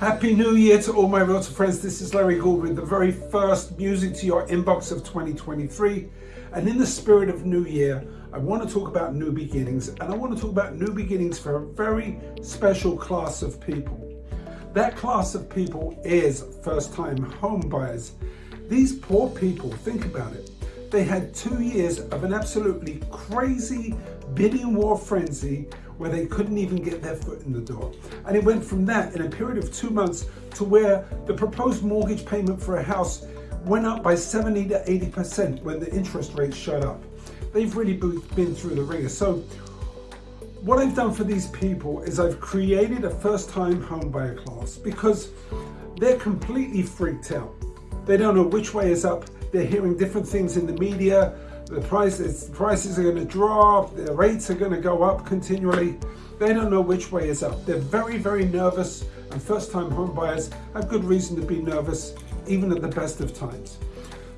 Happy New Year to all my realtor friends. This is Larry Gould with the very first music to your inbox of 2023. And in the spirit of New Year, I want to talk about new beginnings. And I want to talk about new beginnings for a very special class of people. That class of people is first-time home buyers. These poor people, think about it. They had two years of an absolutely crazy bidding war frenzy where they couldn't even get their foot in the door. And it went from that in a period of two months to where the proposed mortgage payment for a house went up by 70 to 80% when the interest rates shot up. They've really been through the wringer. So what I've done for these people is I've created a first time home buyer class because they're completely freaked out. They don't know which way is up. They're hearing different things in the media the prices, prices are going to drop, the rates are going to go up continually. They don't know which way is up. They're very, very nervous and first-time home buyers have good reason to be nervous even at the best of times.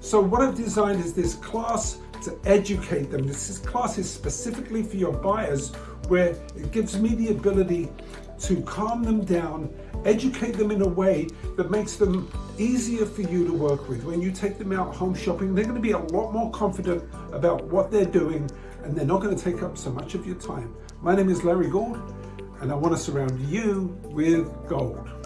So what I've designed is this class to educate them. This class is specifically for your buyers where it gives me the ability to calm them down, educate them in a way that makes them easier for you to work with. When you take them out home shopping, they're gonna be a lot more confident about what they're doing and they're not gonna take up so much of your time. My name is Larry Gould and I wanna surround you with gold.